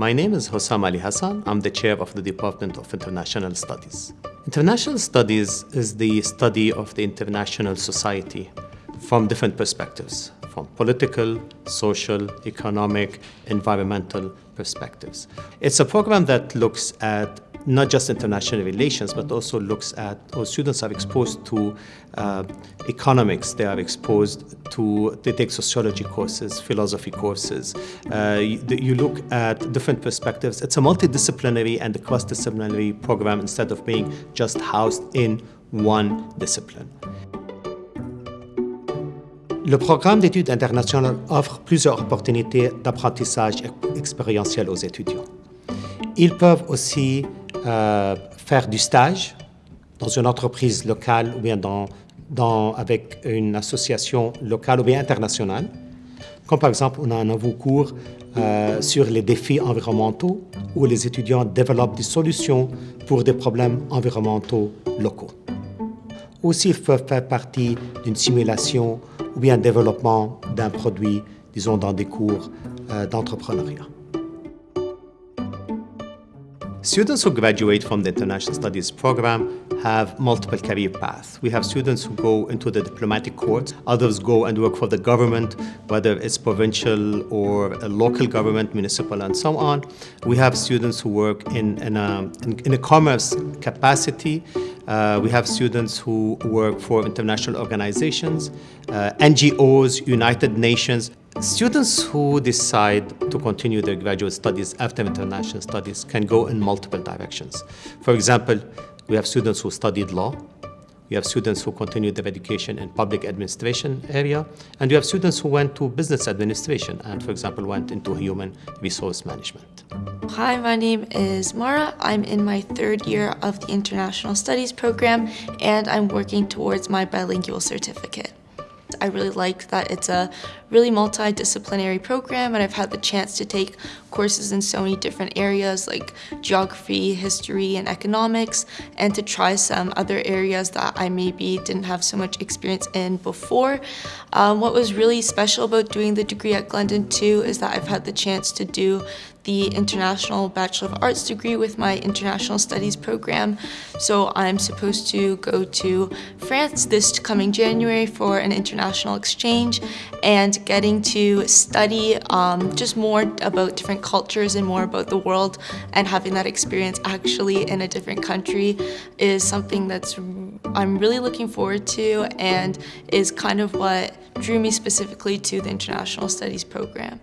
My name is Hossam Ali Hassan. I'm the chair of the Department of International Studies. International Studies is the study of the international society from different perspectives, from political, social, economic, environmental perspectives. It's a program that looks at not just international relations, but also looks at, or students are exposed to uh, economics, they are exposed to, they take sociology courses, philosophy courses. Uh, you, you, look at different perspectives. It's a multidisciplinary and a cross-disciplinary program instead of being just housed in one discipline. Le programme d'études internationales offre plusieurs opportunités d'apprentissage expérientiel aux étudiants. Ils peuvent aussi euh, faire du stage dans une entreprise locale ou bien dans, avec une association locale ou bien internationale. Comme par exemple, on a un nouveau cours euh, sur les défis environnementaux où les étudiants développent des solutions pour des problèmes environnementaux locaux. Aussi, ils peuvent faire partie d'une simulation ou bien développement d'un produit, disons, dans des cours euh, d'entrepreneuriat. Students who graduate from the International Studies program have multiple career paths. We have students who go into the diplomatic corps, others go and work for the government, whether it's provincial or local government, municipal, and so on. We have students who work in, in, a, in a commerce capacity. Uh, we have students who work for international organizations, uh, NGOs, United Nations. Students who decide to continue their graduate studies after international studies can go in multiple directions. For example, we have students who studied law, we have students who continued their education in public administration area, and we have students who went to business administration and, for example, went into human resource management. Hi, my name is Mara. I'm in my third year of the International Studies program, and I'm working towards my bilingual certificate. I really like that it's a really multidisciplinary program and I've had the chance to take courses in so many different areas like geography, history, and economics and to try some other areas that I maybe didn't have so much experience in before. Um, what was really special about doing the degree at Glendon too is that I've had the chance to do the International Bachelor of Arts degree with my International Studies program. So I'm supposed to go to France this coming January for an international exchange getting to study um, just more about different cultures and more about the world and having that experience actually in a different country is something that's I'm really looking forward to and is kind of what drew me specifically to the International Studies program.